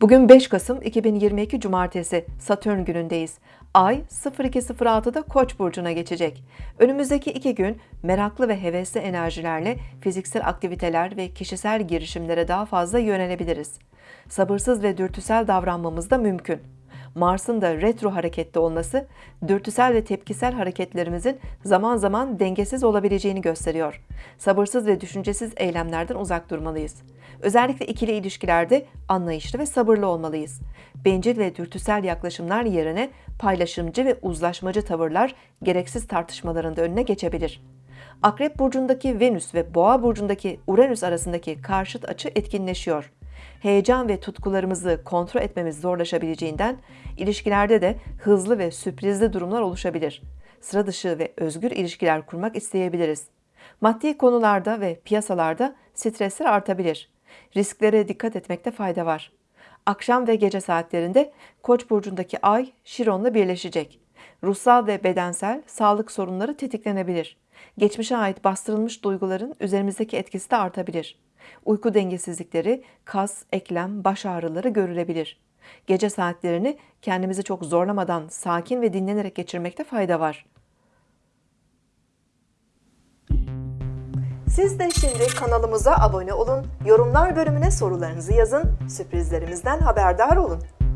Bugün 5 Kasım 2022 Cumartesi Satürn günündeyiz. Ay 0206'da Koç burcuna geçecek. Önümüzdeki iki gün meraklı ve hevesli enerjilerle fiziksel aktiviteler ve kişisel girişimlere daha fazla yönelebiliriz. Sabırsız ve dürtüsel davranmamız da mümkün. Mars'ın da retro harekette olması, dürtüsel ve tepkisel hareketlerimizin zaman zaman dengesiz olabileceğini gösteriyor. Sabırsız ve düşüncesiz eylemlerden uzak durmalıyız. Özellikle ikili ilişkilerde anlayışlı ve sabırlı olmalıyız. Bencil ve dürtüsel yaklaşımlar yerine paylaşımcı ve uzlaşmacı tavırlar gereksiz tartışmaların önüne geçebilir. Akrep burcundaki Venüs ve Boğa burcundaki Uranüs arasındaki karşıt açı etkinleşiyor. Heyecan ve tutkularımızı kontrol etmemiz zorlaşabileceğinden ilişkilerde de hızlı ve sürprizli durumlar oluşabilir. Sıra dışı ve özgür ilişkiler kurmak isteyebiliriz. Maddi konularda ve piyasalarda stresler artabilir. Risklere dikkat etmekte fayda var. Akşam ve gece saatlerinde Koç burcundaki Ay Şiron'la birleşecek. Ruhsal ve bedensel sağlık sorunları tetiklenebilir. Geçmişe ait bastırılmış duyguların üzerimizdeki etkisi de artabilir. Uyku dengesizlikleri, kas, eklem, baş ağrıları görülebilir. Gece saatlerini kendimizi çok zorlamadan sakin ve dinlenerek geçirmekte fayda var. Siz de şimdi kanalımıza abone olun, yorumlar bölümüne sorularınızı yazın, sürprizlerimizden haberdar olun.